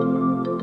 Música